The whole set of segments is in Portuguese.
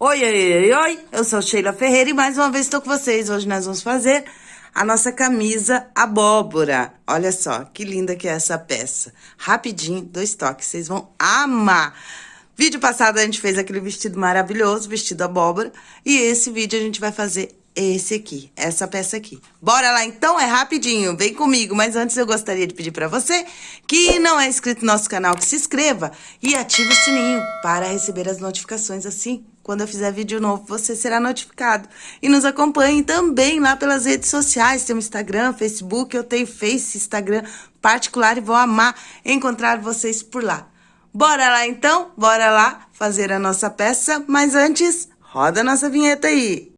Oi, oi, oi, oi, eu sou Sheila Ferreira e mais uma vez estou com vocês. Hoje nós vamos fazer a nossa camisa abóbora. Olha só, que linda que é essa peça. Rapidinho, dois toques, vocês vão amar. Vídeo passado a gente fez aquele vestido maravilhoso, vestido abóbora, e esse vídeo a gente vai fazer esse aqui, essa peça aqui. Bora lá então, é rapidinho, vem comigo. Mas antes eu gostaria de pedir para você que não é inscrito no nosso canal, que se inscreva e ative o sininho para receber as notificações assim. Quando eu fizer vídeo novo, você será notificado. E nos acompanhe também lá pelas redes sociais. Tem o Instagram, Facebook, eu tenho Face, Instagram particular e vou amar encontrar vocês por lá. Bora lá então? Bora lá fazer a nossa peça, mas antes, roda a nossa vinheta aí.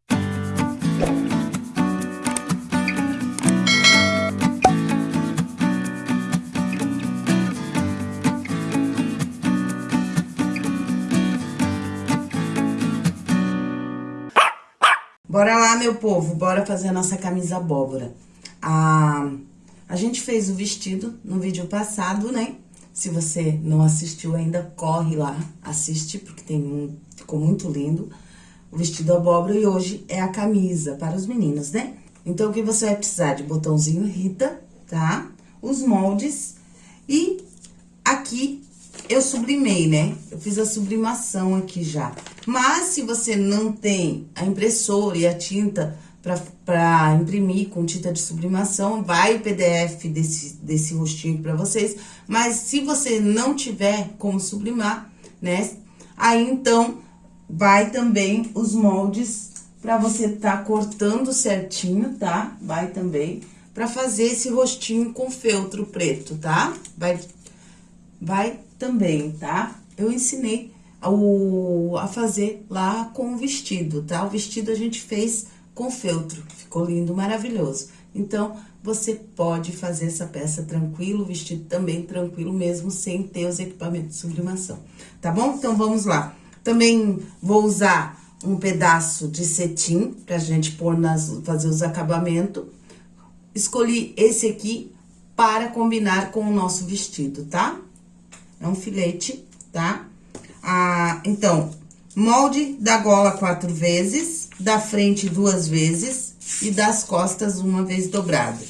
Bora lá, meu povo, bora fazer a nossa camisa abóbora. A, a gente fez o vestido no vídeo passado, né? Se você não assistiu ainda, corre lá, assiste, porque tem um, ficou muito lindo. O vestido abóbora e hoje é a camisa para os meninos, né? Então, o que você vai precisar de botãozinho Rita, tá? Os moldes e aqui eu sublimei, né? Eu fiz a sublimação aqui já. Mas, se você não tem a impressora e a tinta para imprimir com tinta de sublimação, vai o PDF desse, desse rostinho para vocês. Mas, se você não tiver como sublimar, né? Aí, então, vai também os moldes para você tá cortando certinho, tá? Vai também para fazer esse rostinho com feltro preto, tá? Vai, vai também, tá? Eu ensinei o, a fazer lá com o vestido, tá? O vestido a gente fez com feltro, ficou lindo, maravilhoso. Então, você pode fazer essa peça tranquilo, o vestido também tranquilo, mesmo sem ter os equipamentos de sublimação, tá bom? Então, vamos lá. Também vou usar um pedaço de cetim pra gente pôr nas, fazer os acabamentos. Escolhi esse aqui para combinar com o nosso vestido, tá? É um filete, tá? Ah, então, molde da gola quatro vezes, da frente duas vezes e das costas uma vez dobrado.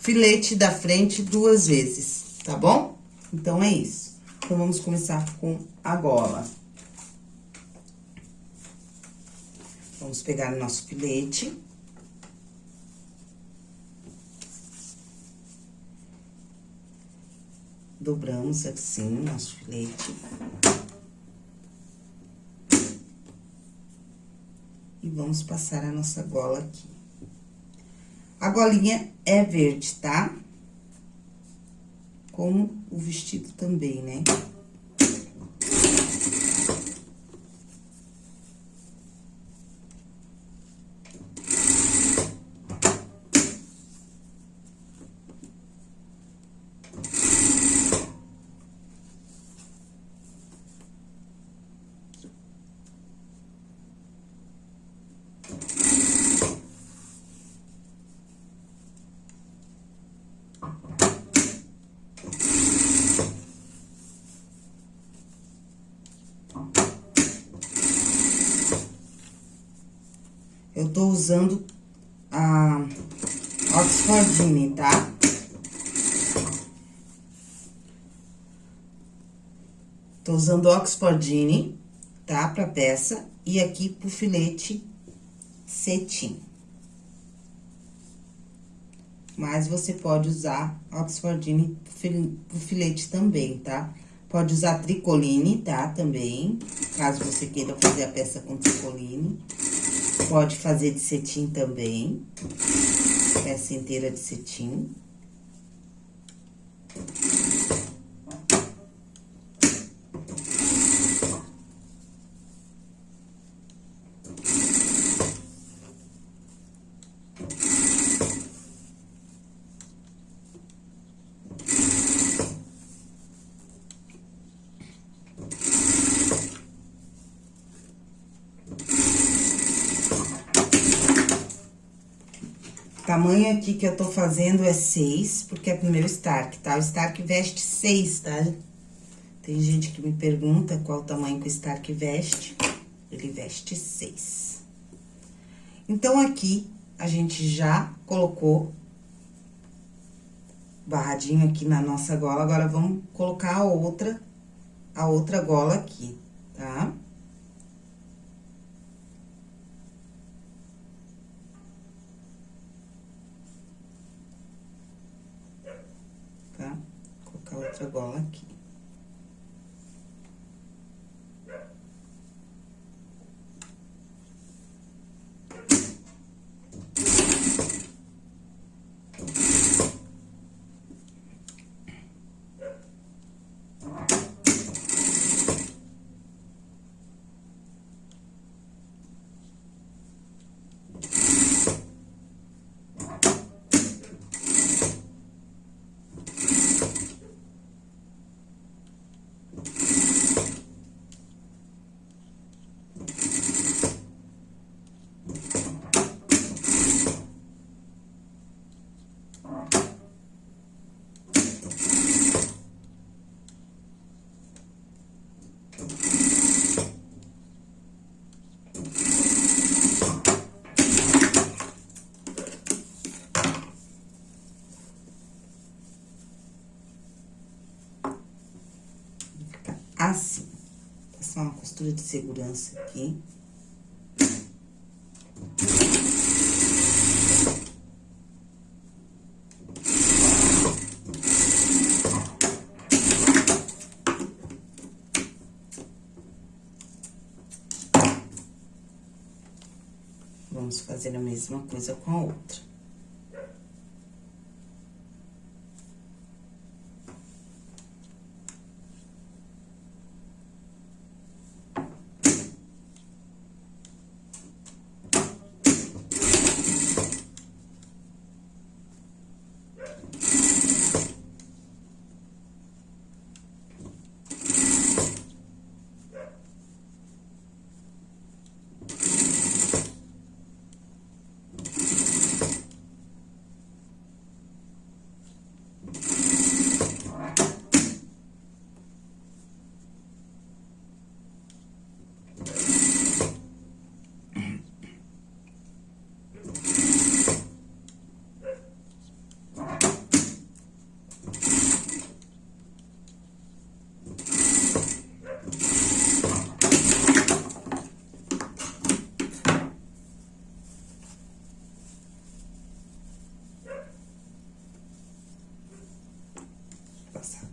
Filete da frente duas vezes, tá bom? Então, é isso. Então, vamos começar com a gola. Vamos pegar o nosso filete. Dobramos assim nosso filete. E vamos passar a nossa gola aqui. A golinha é verde, tá? Como o vestido também, né? Usando a Oxfordine, tá? Tô usando Oxfordine, tá? Pra peça. E aqui pro filete cetim. Mas você pode usar Oxfordine pro filete também, tá? Pode usar tricoline, tá? Também, caso você queira fazer a peça com tricoline. Pode fazer de cetim também. Peça inteira de cetim. Tamanho aqui que eu tô fazendo é 6, porque é pro meu Stark, tá? O Stark veste 6, tá? Tem gente que me pergunta qual o tamanho que o Stark veste. ele veste seis. Então, aqui, a gente já colocou barradinho aqui na nossa gola, agora vamos colocar a outra, a outra gola aqui? Tá? Colocar gola aqui. Assim. Passar uma costura de segurança aqui. Vamos fazer a mesma coisa com a outra.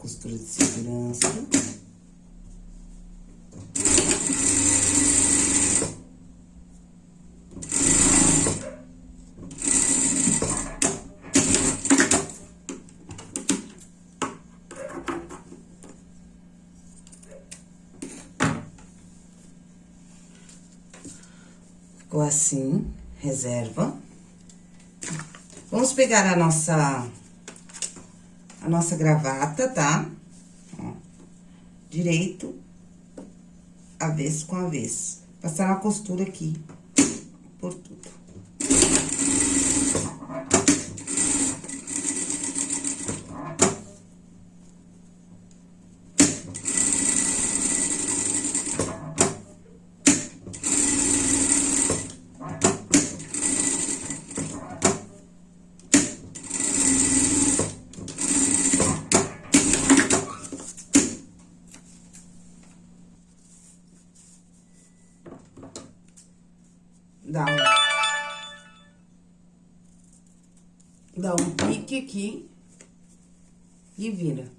costura de segurança. Ficou assim, reserva. Vamos pegar a nossa a nossa gravata, tá? Direito, avesso com avesso. Passar uma costura aqui por tudo. dá um, dá um pique aqui e vira.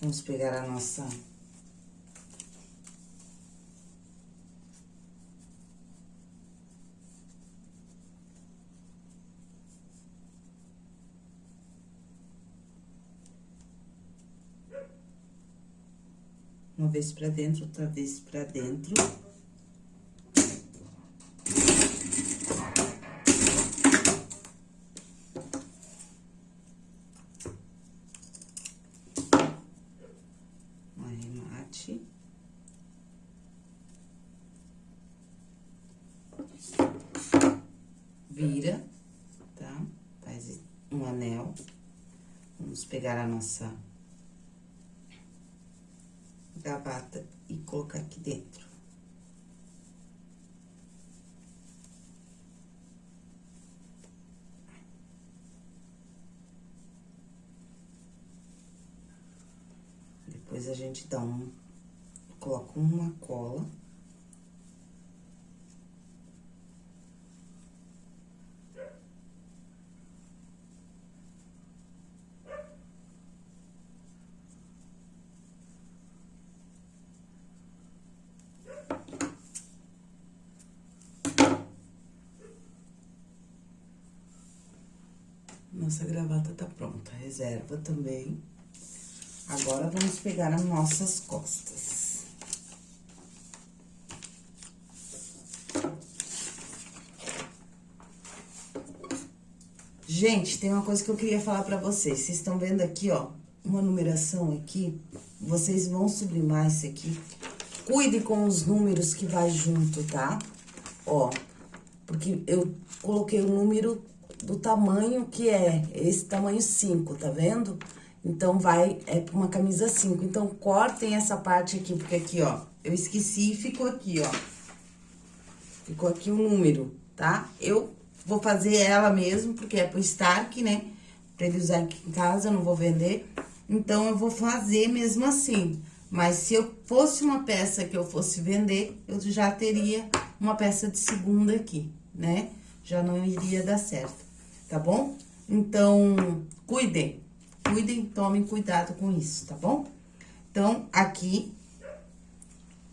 Vamos pegar a nossa uma vez pra dentro, outra vez pra dentro. Um. Vira, tá? Faz um anel. Vamos pegar a nossa gravata e colocar aqui dentro. Depois a gente dá um, coloca uma cola. Nossa gravata tá pronta. Reserva também. Agora, vamos pegar as nossas costas. Gente, tem uma coisa que eu queria falar pra vocês. Vocês estão vendo aqui, ó, uma numeração aqui. Vocês vão sublimar isso aqui. Cuide com os números que vai junto, tá? Ó, porque eu coloquei o número do tamanho que é, esse tamanho 5, tá vendo? Então, vai, é uma camisa 5. Então, cortem essa parte aqui, porque aqui, ó, eu esqueci e ficou aqui, ó. Ficou aqui o número, tá? Eu vou fazer ela mesmo, porque é pro Stark, né? Pra ele usar aqui em casa, eu não vou vender. Então, eu vou fazer mesmo assim. Mas se eu fosse uma peça que eu fosse vender, eu já teria uma peça de segunda aqui, né? Já não iria dar certo tá bom? Então, cuidem, cuidem, tomem cuidado com isso, tá bom? Então, aqui,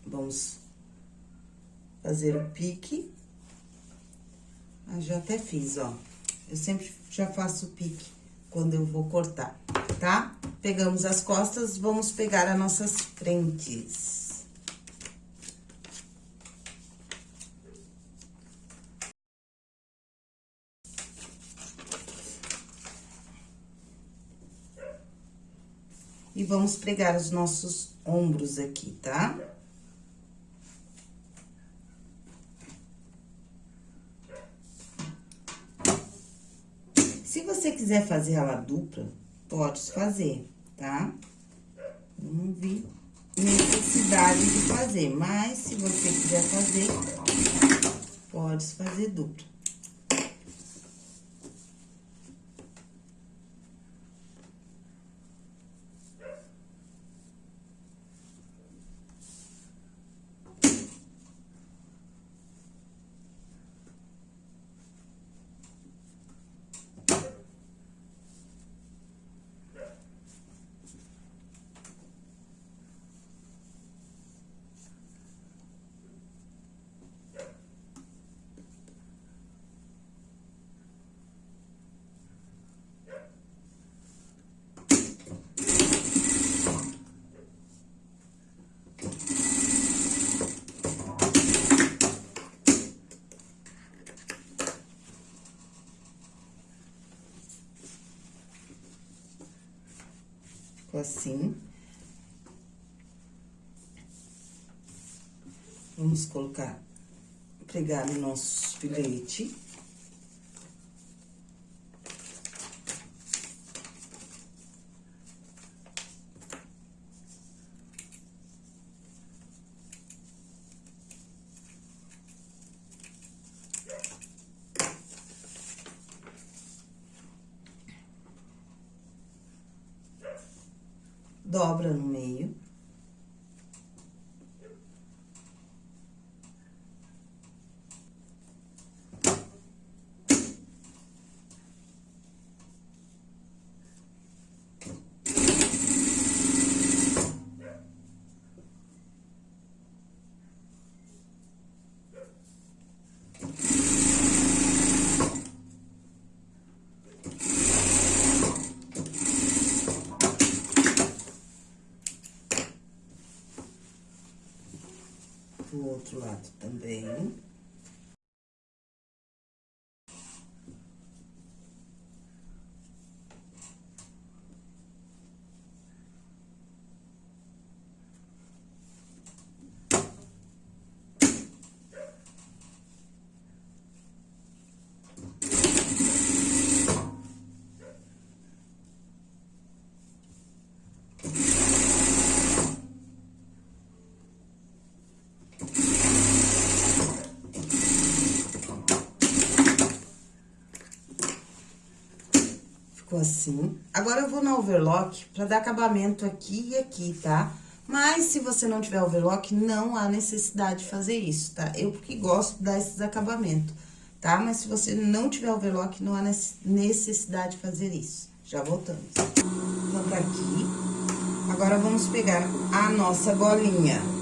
vamos fazer o pique. Ah, já até fiz, ó. Eu sempre já faço o pique quando eu vou cortar, tá? Pegamos as costas, vamos pegar as nossas frentes. E vamos pregar os nossos ombros aqui, tá? Se você quiser fazer ela dupla, pode fazer, tá? Não vi necessidade de fazer, mas se você quiser fazer, pode fazer dupla. Assim. Vamos colocar, pregar o nosso filete. dobra no meio. do outro lado também. Ficou assim. Agora, eu vou na overlock pra dar acabamento aqui e aqui, tá? Mas, se você não tiver overlock, não há necessidade de fazer isso, tá? Eu, porque gosto de dar esses acabamentos, tá? Mas, se você não tiver overlock, não há necessidade de fazer isso. Já voltamos. Vamos aqui. Agora, vamos pegar a nossa bolinha.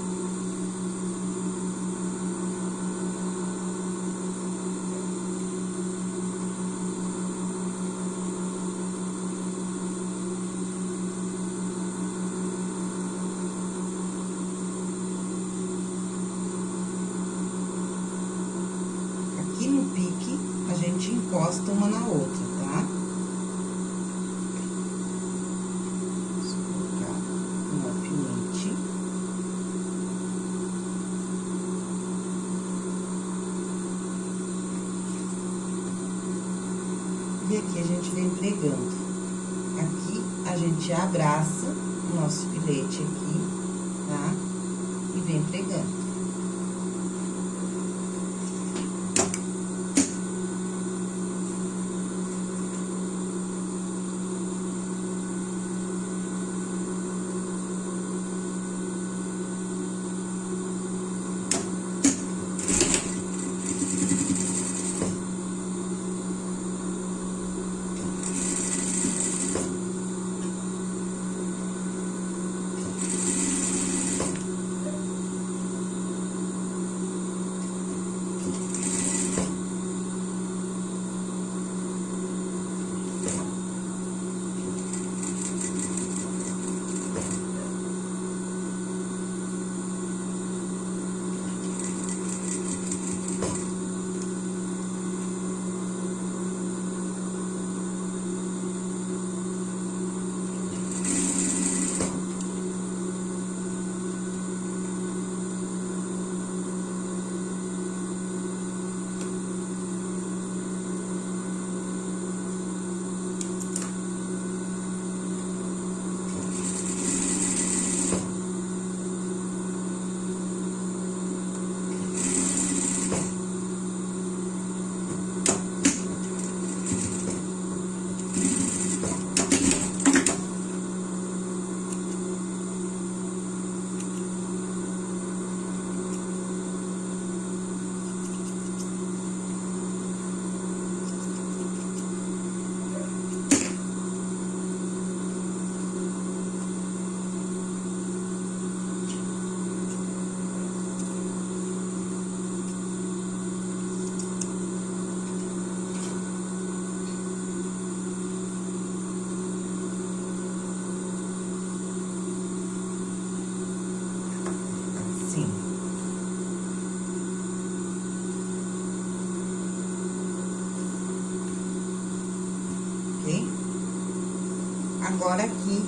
Agora, aqui,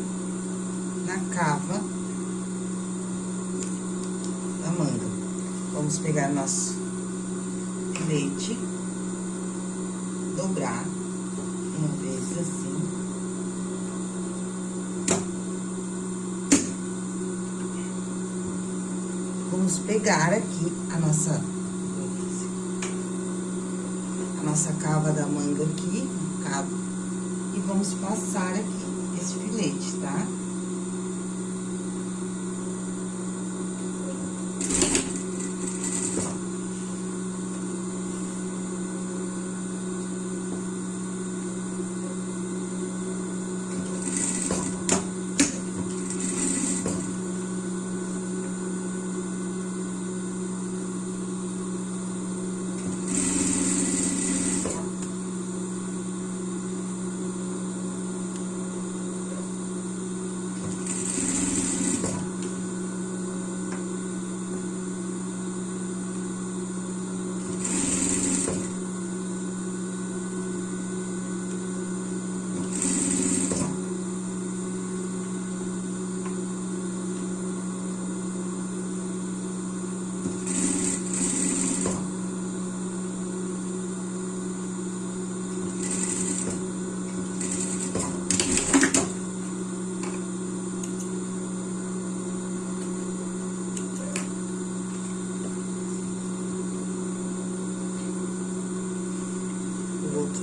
na cava da manga. Vamos pegar nosso filete, dobrar uma vez assim. Vamos pegar aqui a nossa a nossa cava da manga aqui, cabo, e vamos passar aqui esse filete, tá?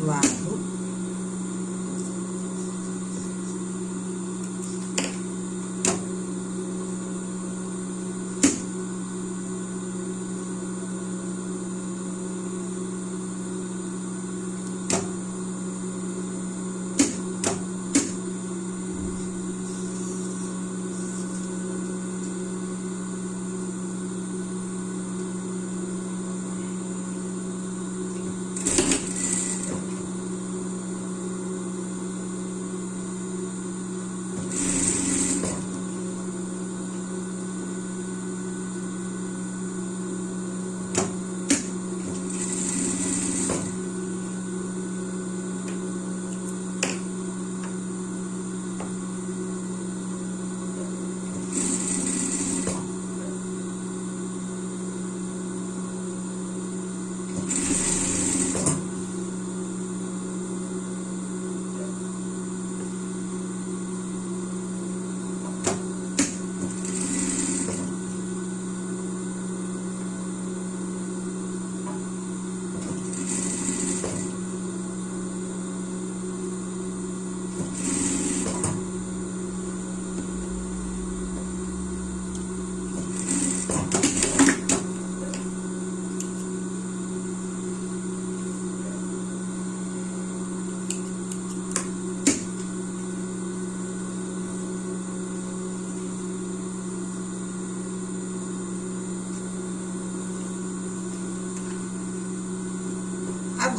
Outro lado.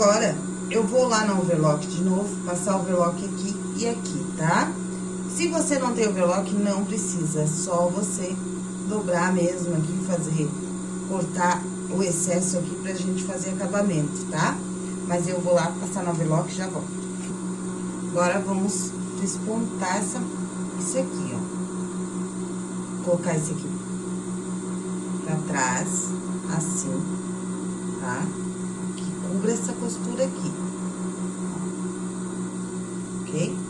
Agora, eu vou lá no overlock de novo, passar o overlock aqui e aqui, tá? Se você não tem overlock, não precisa, é só você dobrar mesmo aqui, fazer, cortar o excesso aqui pra gente fazer acabamento, tá? Mas eu vou lá passar no overlock e já volto. Agora, vamos despontar essa, isso aqui, ó. Colocar esse aqui pra trás, assim, tá? Essa costura aqui. Ok?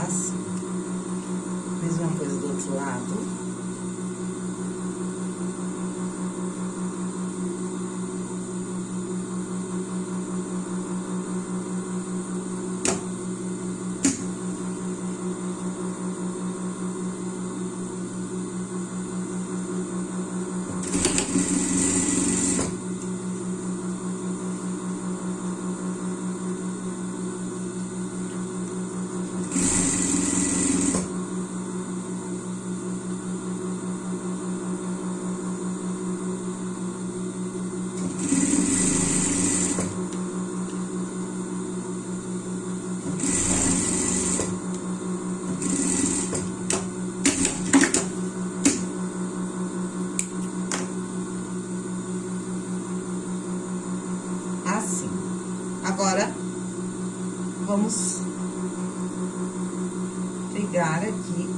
Assim. Mesma coisa do outro lado. Assim. Agora, vamos pegar aqui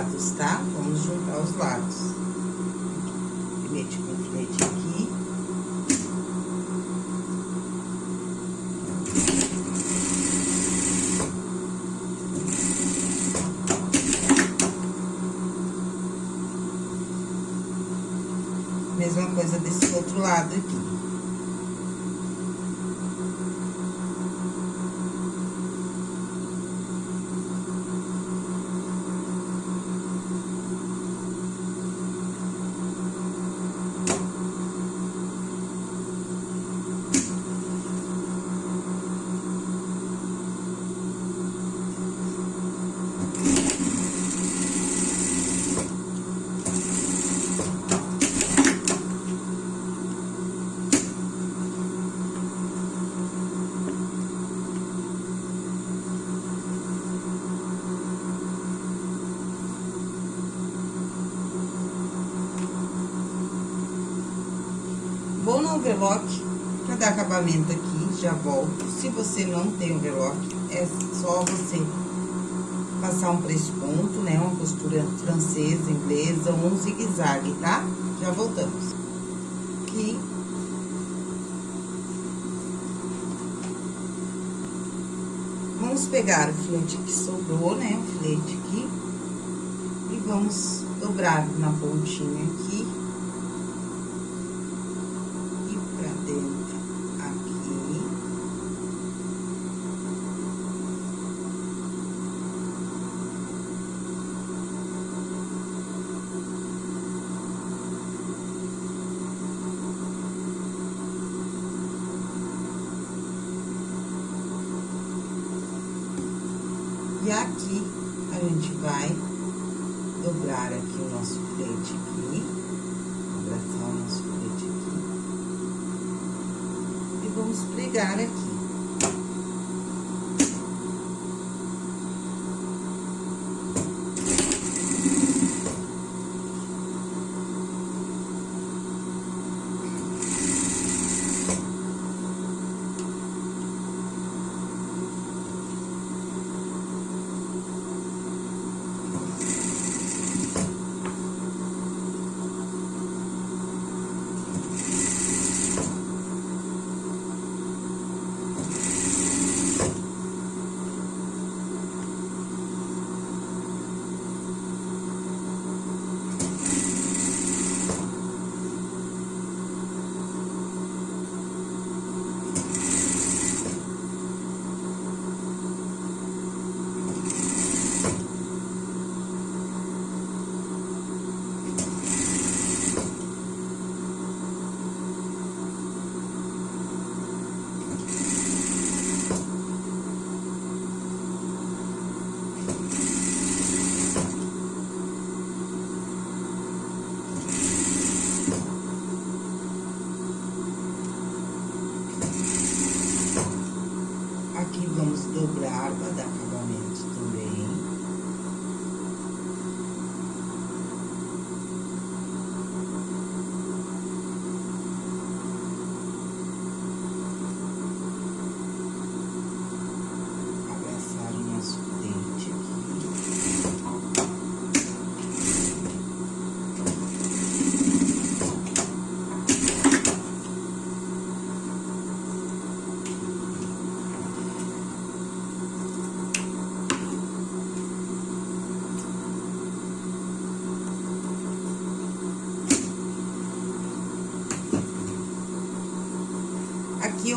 os lados, tá? Vamos juntar os lados. Filete com filete aqui. Mesma coisa desse outro lado aqui. Vou no overlock aqui, já volto. Se você não tem overlock, é só você passar um ponto, né? Uma costura francesa, inglesa, um zigue-zague, tá? Já voltamos. Aqui. Vamos pegar o filete que sobrou, né? O filete aqui. E vamos dobrar na pontinha aqui.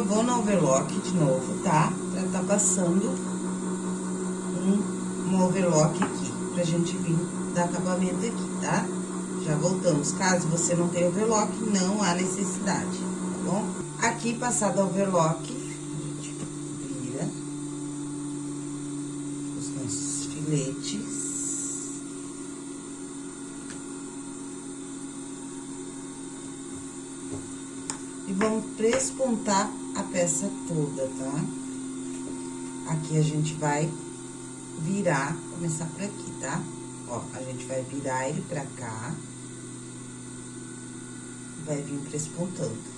Vou no overlock de novo, tá? Pra tá passando um, um overlock aqui, pra gente vir dar acabamento aqui, tá? Já voltamos. Caso você não tenha overlock, não há necessidade, tá bom? Aqui, passado overlock, toda, tá? Aqui a gente vai virar, começar por aqui, tá? Ó, a gente vai virar ele pra cá. Vai vir prespontando.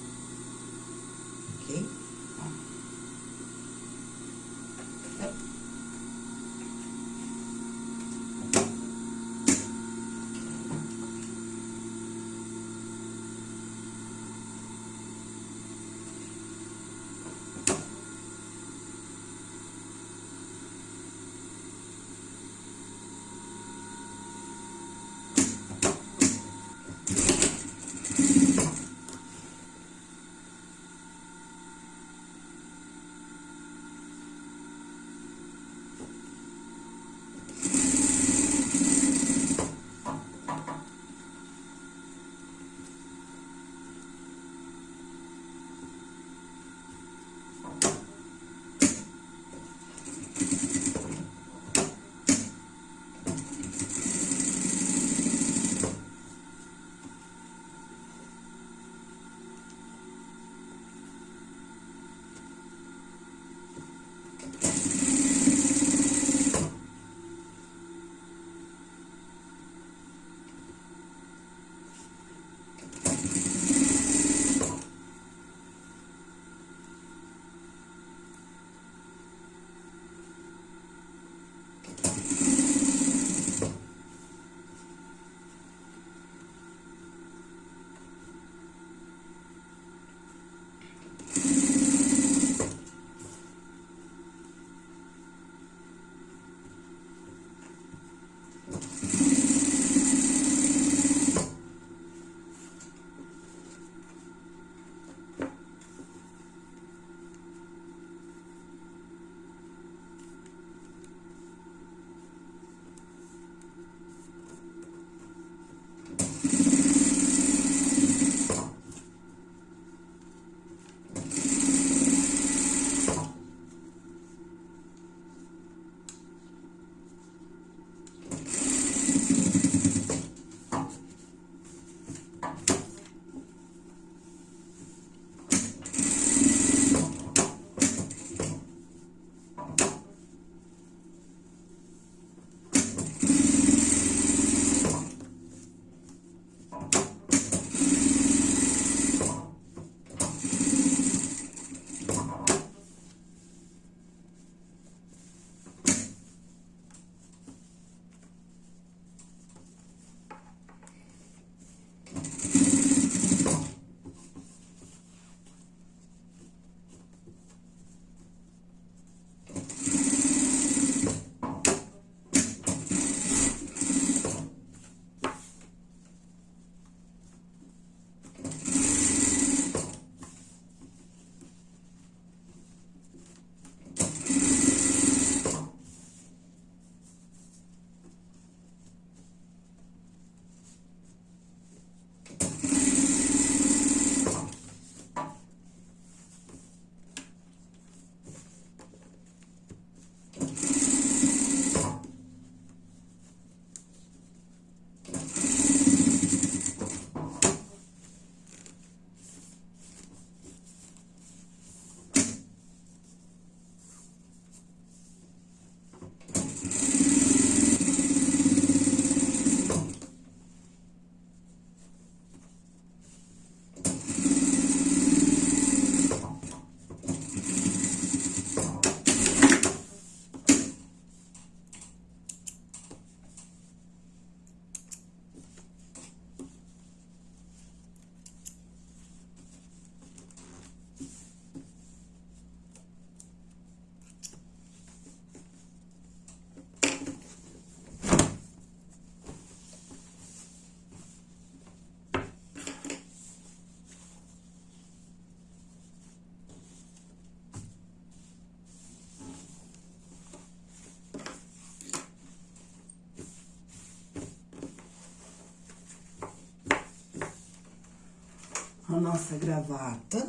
A nossa gravata.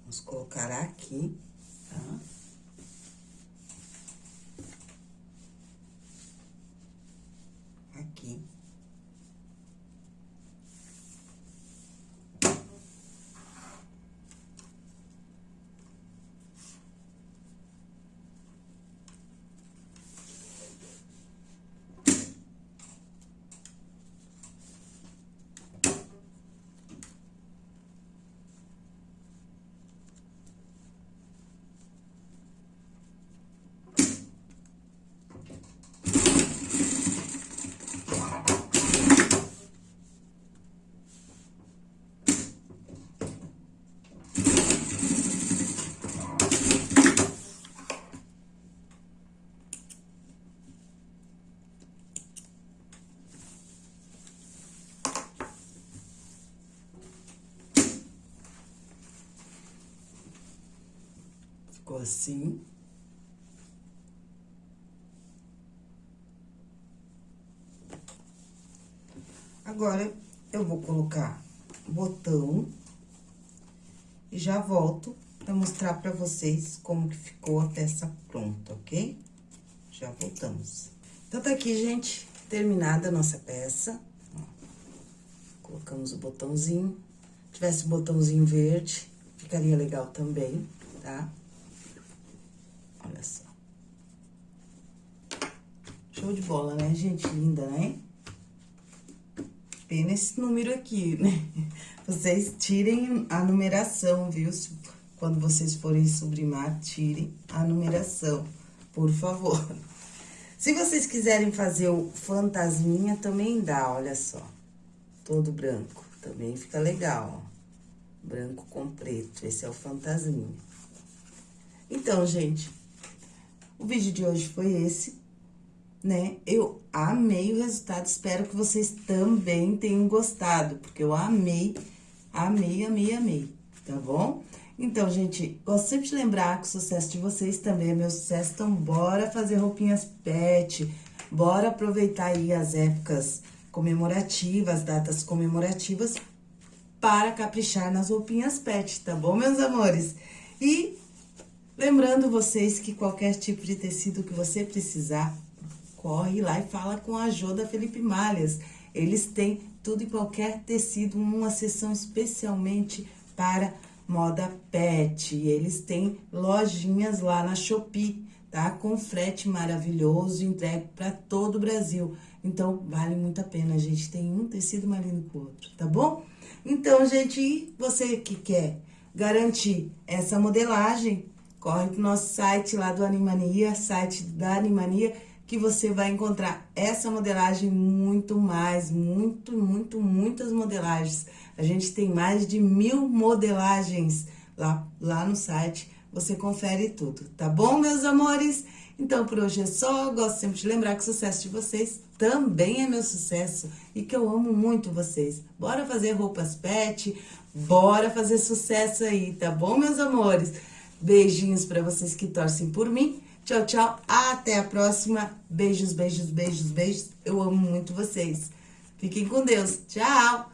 Vamos colocar aqui, tá? Aqui. Ficou assim. Agora, eu vou colocar botão e já volto pra mostrar pra vocês como que ficou a peça pronta, ok? Já voltamos. Então, tá aqui, gente, terminada a nossa peça. Colocamos o botãozinho. Se tivesse botãozinho verde, ficaria legal também, tá? Olha só. Show de bola, né, gente? Linda, né? Pena esse número aqui, né? Vocês tirem a numeração, viu? Quando vocês forem sublimar, tirem a numeração, por favor. Se vocês quiserem fazer o fantasminha, também dá, olha só. Todo branco, também fica legal, ó. Branco com preto, esse é o fantasminha. Então, gente, o vídeo de hoje foi esse, né? Eu amei o resultado, espero que vocês também tenham gostado, porque eu amei, amei, amei, amei, tá bom? Então, gente, gosto sempre de lembrar que o sucesso de vocês também é meu sucesso, então bora fazer roupinhas pet, bora aproveitar aí as épocas comemorativas, datas comemorativas, para caprichar nas roupinhas pet, tá bom, meus amores? E Lembrando vocês que qualquer tipo de tecido que você precisar, corre lá e fala com a Jô da Felipe Malhas. Eles têm tudo e qualquer tecido, uma seção especialmente para moda pet. Eles têm lojinhas lá na Shopee, tá? Com frete maravilhoso, entregue para todo o Brasil. Então, vale muito a pena, gente. Tem um tecido mais lindo que o outro, tá bom? Então, gente, você que quer garantir essa modelagem, corre pro nosso site lá do Animania, site da Animania, que você vai encontrar essa modelagem muito mais, muito, muito, muitas modelagens. A gente tem mais de mil modelagens lá, lá no site, você confere tudo, tá bom, meus amores? Então, por hoje é só, gosto sempre de lembrar que o sucesso de vocês também é meu sucesso e que eu amo muito vocês. Bora fazer roupas pet, bora fazer sucesso aí, tá bom, meus amores? Beijinhos para vocês que torcem por mim. Tchau, tchau. Até a próxima. Beijos, beijos, beijos, beijos. Eu amo muito vocês. Fiquem com Deus. Tchau.